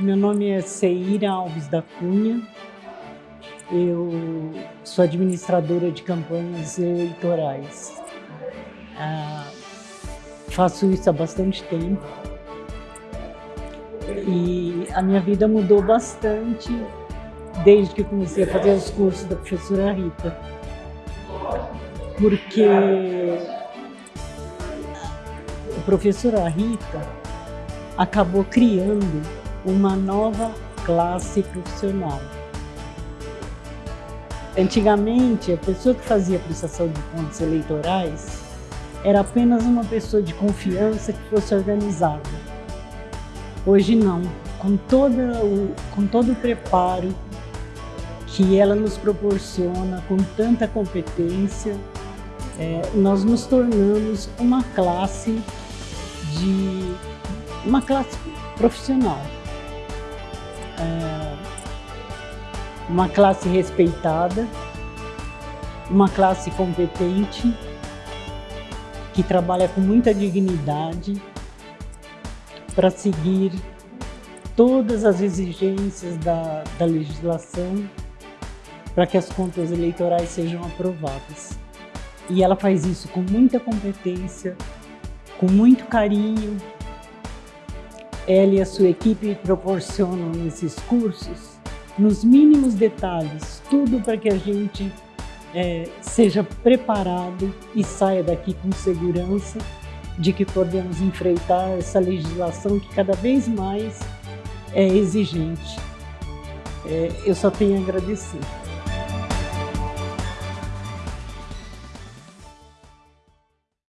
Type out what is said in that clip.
Meu nome é Seira Alves da Cunha. Eu sou administradora de campanhas eleitorais. Ah, faço isso há bastante tempo. E a minha vida mudou bastante desde que comecei a fazer os cursos da professora Rita. Porque a professora Rita acabou criando uma nova classe profissional. Antigamente, a pessoa que fazia prestação de contas eleitorais era apenas uma pessoa de confiança que fosse organizada. Hoje não, com, toda o, com todo o preparo que ela nos proporciona, com tanta competência, é, nós nos tornamos uma classe de uma classe profissional uma classe respeitada, uma classe competente, que trabalha com muita dignidade para seguir todas as exigências da, da legislação para que as contas eleitorais sejam aprovadas. E ela faz isso com muita competência, com muito carinho, ela e a sua equipe proporcionam esses cursos nos mínimos detalhes, tudo para que a gente é, seja preparado e saia daqui com segurança de que podemos enfrentar essa legislação que cada vez mais é exigente. É, eu só tenho a agradecer.